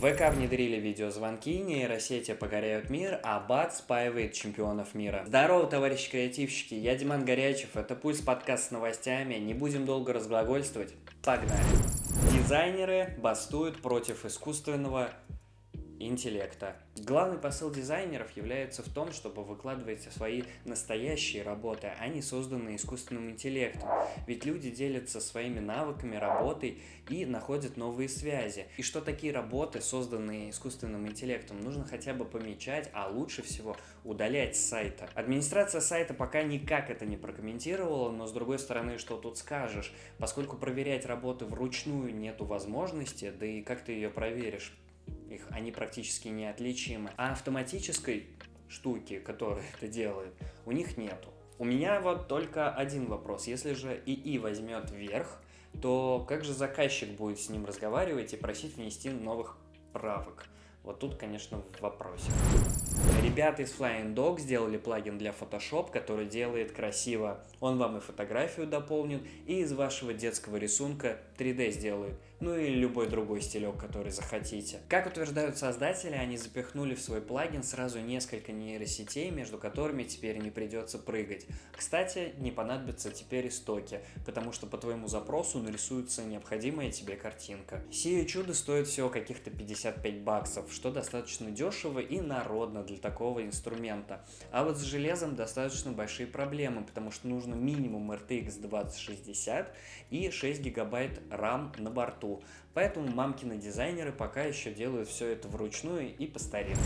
В ВК внедрили видеозвонки, нейросети покоряют мир, а БАТ спаивает чемпионов мира. Здорово, товарищи креативщики, я Диман Горячев, это Пульс подкаст с новостями, не будем долго разглагольствовать, погнали. Дизайнеры бастуют против искусственного интеллекта. Главный посыл дизайнеров является в том, чтобы выкладывать свои настоящие работы, а не созданные искусственным интеллектом. Ведь люди делятся своими навыками, работой и находят новые связи. И что такие работы, созданные искусственным интеллектом, нужно хотя бы помечать, а лучше всего удалять с сайта. Администрация сайта пока никак это не прокомментировала, но с другой стороны, что тут скажешь, поскольку проверять работы вручную нету возможности, да и как ты ее проверишь? Их, они практически неотличимы. А автоматической штуки, которая это делает, у них нету. У меня вот только один вопрос. Если же ИИ возьмет вверх, то как же заказчик будет с ним разговаривать и просить внести новых правок? Вот тут, конечно, в. Ребята из Flying Dog сделали плагин для Photoshop, который делает красиво. Он вам и фотографию дополнит, и из вашего детского рисунка 3D сделает. Ну и любой другой стилек, который захотите. Как утверждают создатели, они запихнули в свой плагин сразу несколько нейросетей, между которыми теперь не придется прыгать. Кстати, не понадобятся теперь истоки, потому что по твоему запросу нарисуется необходимая тебе картинка. Сие чудо стоит всего каких-то 55 баксов, что достаточно дешево и народно для такого инструмента. А вот с железом достаточно большие проблемы, потому что нужно минимум RTX 2060 и 6 гигабайт RAM на борту. Поэтому мамкины дизайнеры пока еще делают все это вручную и по старинке.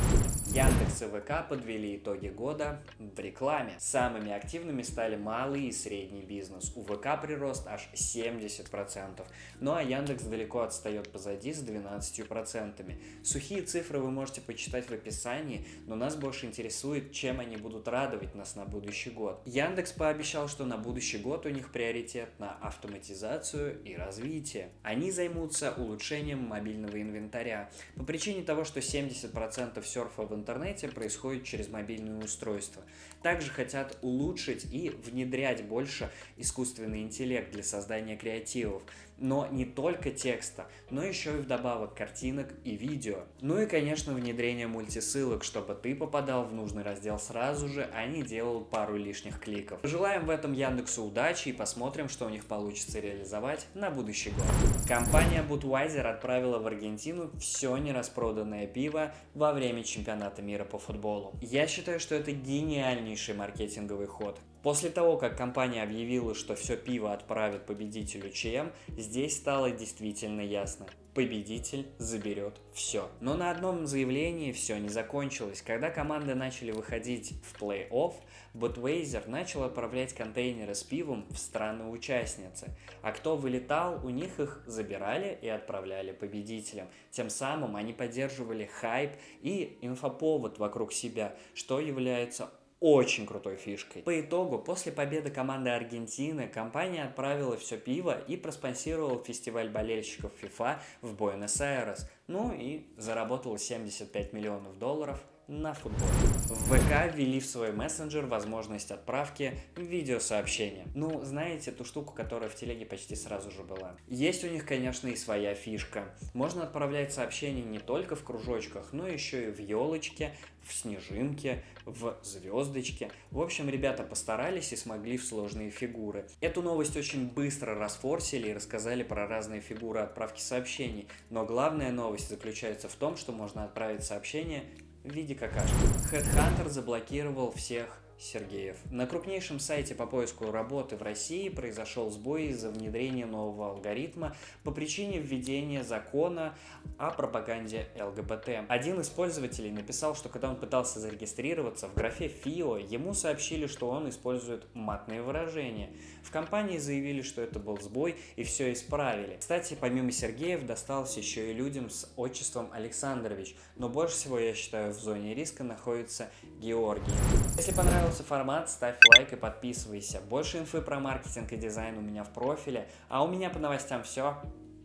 Яндекс и ВК подвели итоги года в рекламе. Самыми активными стали малый и средний бизнес. У ВК прирост аж 70%. Ну а Яндекс далеко отстает позади с 12%. Сухие цифры вы можете почитать в описании, но нас больше интересует, чем они будут радовать нас на будущий год. Яндекс пообещал, что на будущий год у них приоритет на автоматизацию и развитие. Они займутся улучшением мобильного инвентаря. По причине того, что 70% серфа в интернете происходит через мобильное устройство. Также хотят улучшить и внедрять больше искусственный интеллект для создания креативов но не только текста, но еще и вдобавок картинок и видео. Ну и, конечно, внедрение мультисылок, чтобы ты попадал в нужный раздел сразу же, а не делал пару лишних кликов. Желаем в этом Яндексу удачи и посмотрим, что у них получится реализовать на будущий год. Компания Budweiser отправила в Аргентину все нераспроданное пиво во время чемпионата мира по футболу. Я считаю, что это гениальнейший маркетинговый ход. После того, как компания объявила, что все пиво отправит победителю ЧМ, здесь стало действительно ясно. Победитель заберет все. Но на одном заявлении все не закончилось. Когда команды начали выходить в плей-офф, Budweiser начал отправлять контейнеры с пивом в страны-участницы. А кто вылетал, у них их забирали и отправляли победителям. Тем самым они поддерживали хайп и инфоповод вокруг себя, что является очень крутой фишкой. По итогу, после победы команды Аргентины, компания отправила все пиво и проспонсировала фестиваль болельщиков FIFA в Буэнос-Айрес. Ну и заработала 75 миллионов долларов на футбол. В ВК ввели в свой мессенджер возможность отправки видеосообщения. Ну, знаете, ту штуку, которая в телеге почти сразу же была. Есть у них, конечно, и своя фишка. Можно отправлять сообщения не только в кружочках, но еще и в елочке, в снежинке, в звездочке. В общем, ребята постарались и смогли в сложные фигуры. Эту новость очень быстро расфорсили и рассказали про разные фигуры отправки сообщений. Но главная новость заключается в том, что можно отправить сообщение в виде какашки. Headhunter заблокировал всех Сергеев. На крупнейшем сайте по поиску работы в России произошел сбой из-за внедрения нового алгоритма по причине введения закона о пропаганде ЛГБТ. Один из пользователей написал, что когда он пытался зарегистрироваться в графе ФИО, ему сообщили, что он использует матные выражения. В компании заявили, что это был сбой и все исправили. Кстати, помимо Сергеев досталось еще и людям с отчеством Александрович, но больше всего, я считаю, в зоне риска находится Георгий. Если понравилось понравился формат, ставь лайк и подписывайся. Больше инфы про маркетинг и дизайн у меня в профиле. А у меня по новостям все.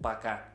Пока.